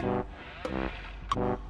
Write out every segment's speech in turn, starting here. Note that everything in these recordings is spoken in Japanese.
Thank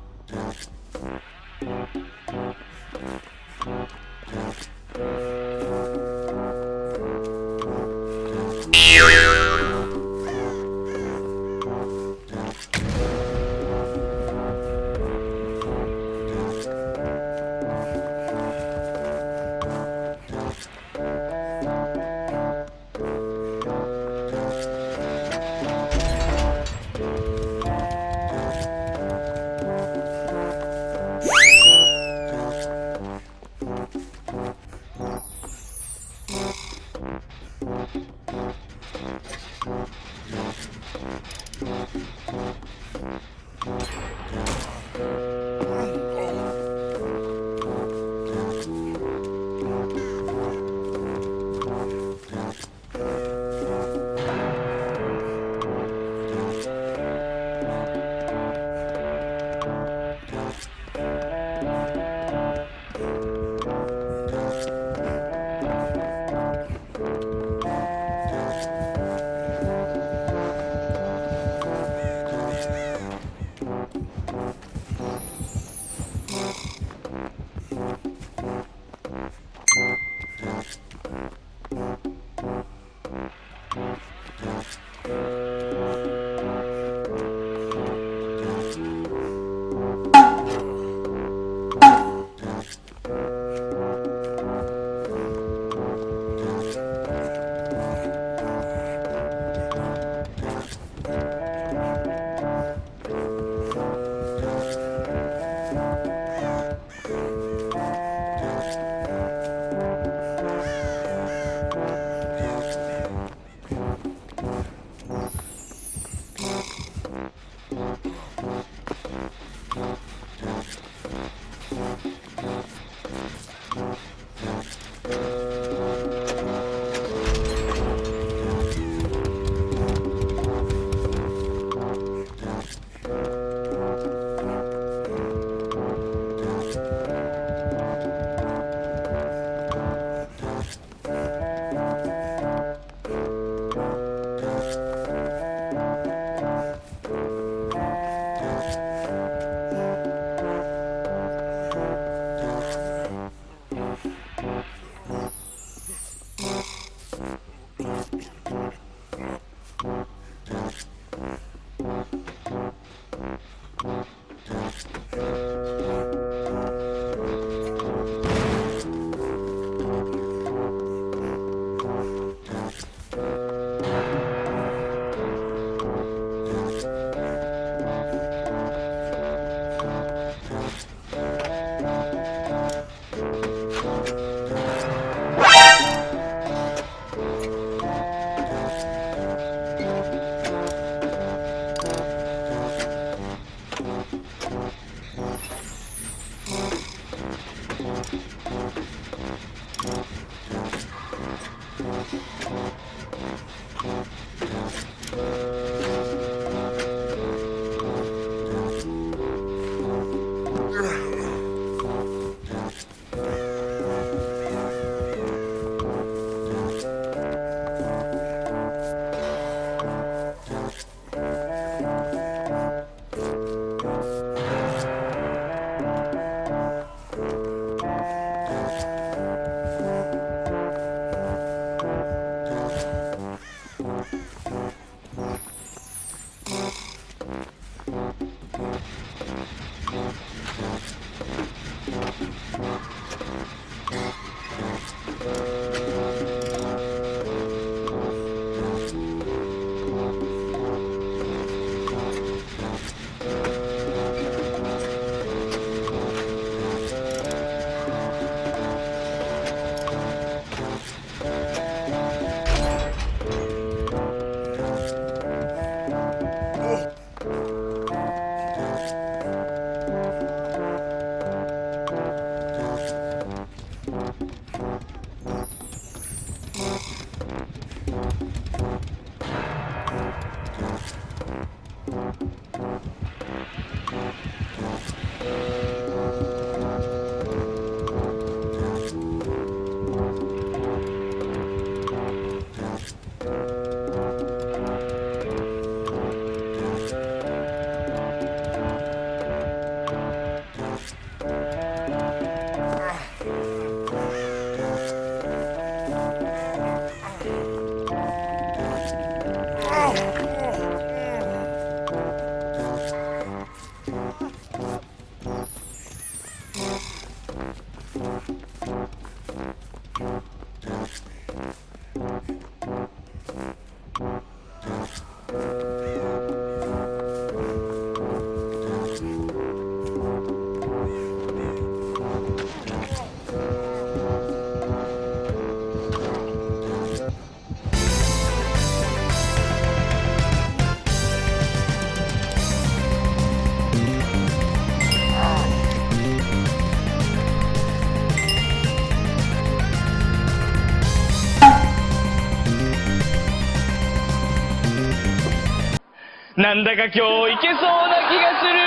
なんだか今日いけそうな気がする。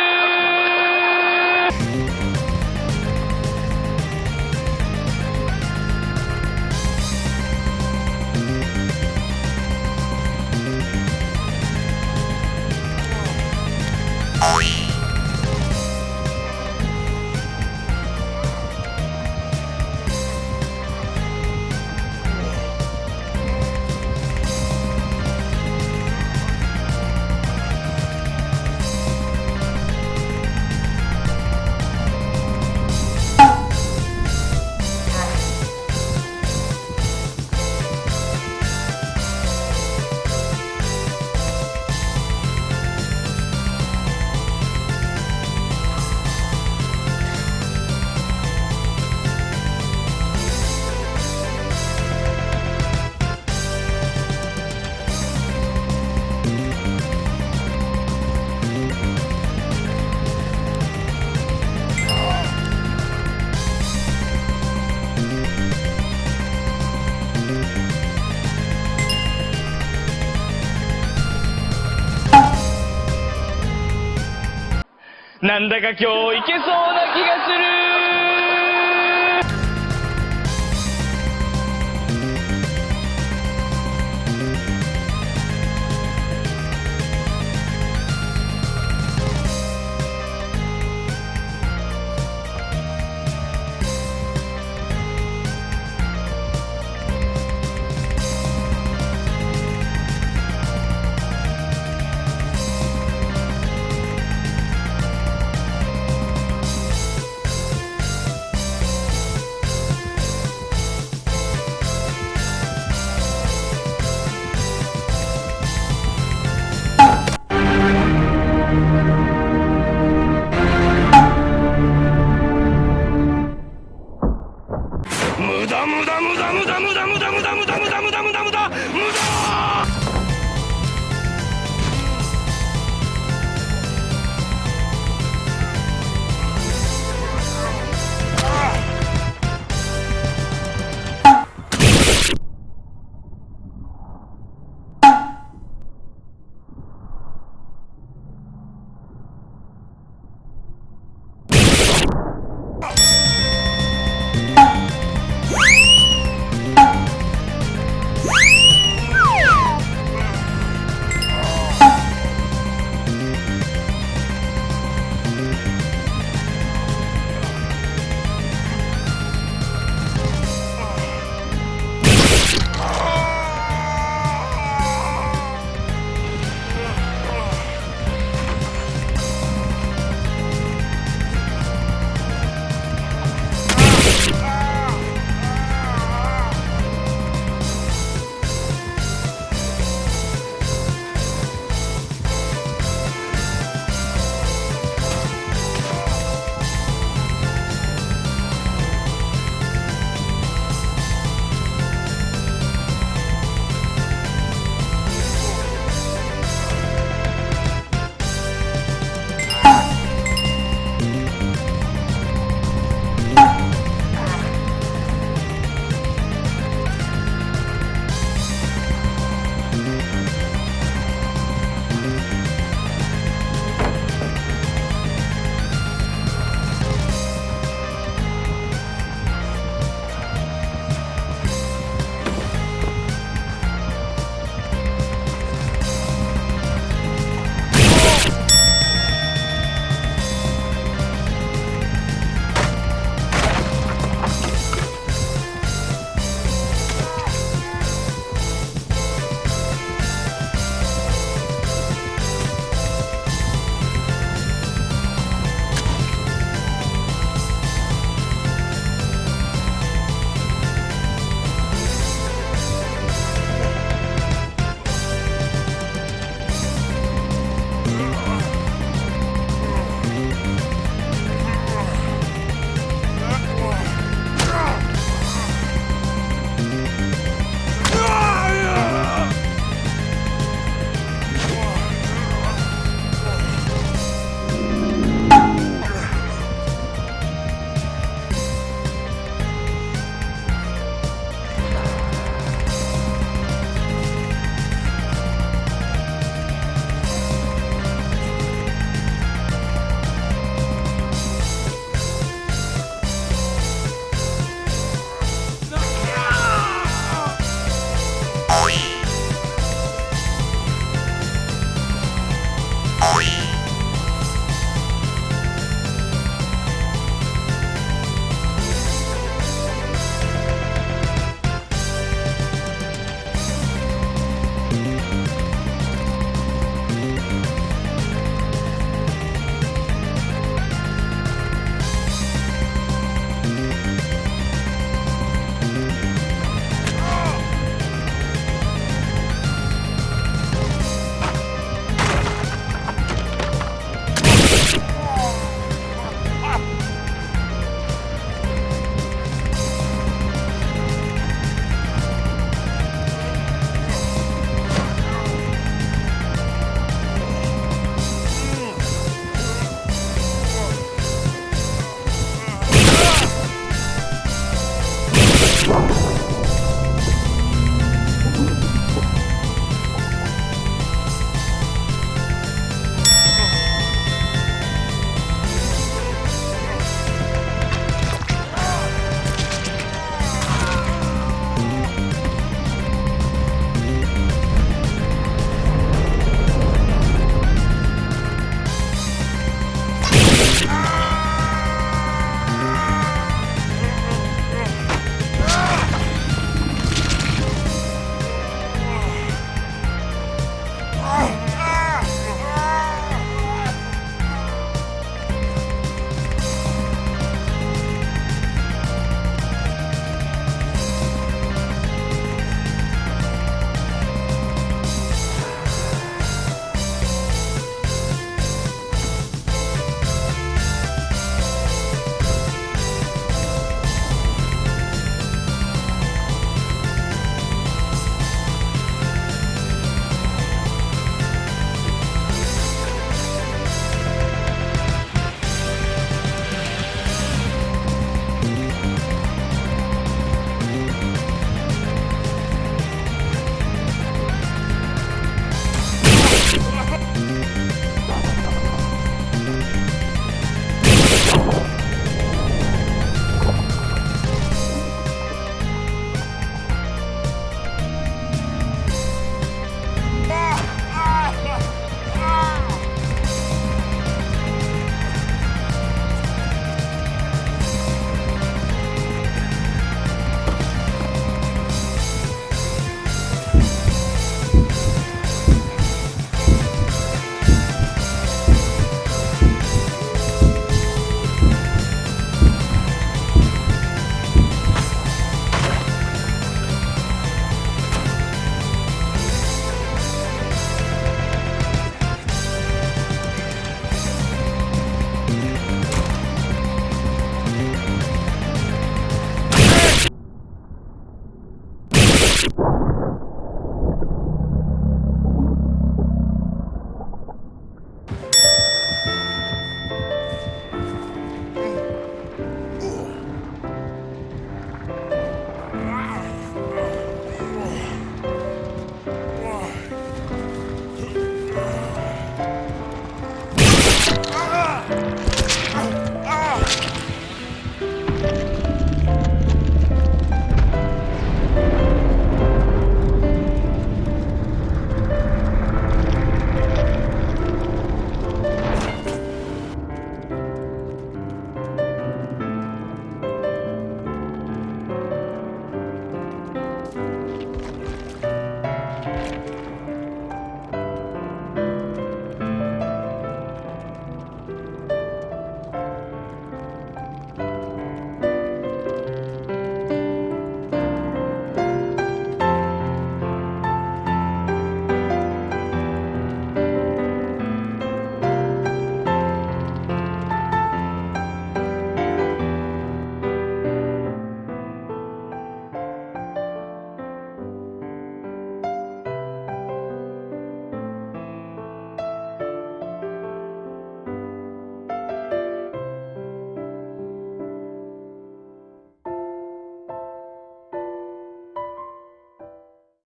なんだか今日いけそうな気がする。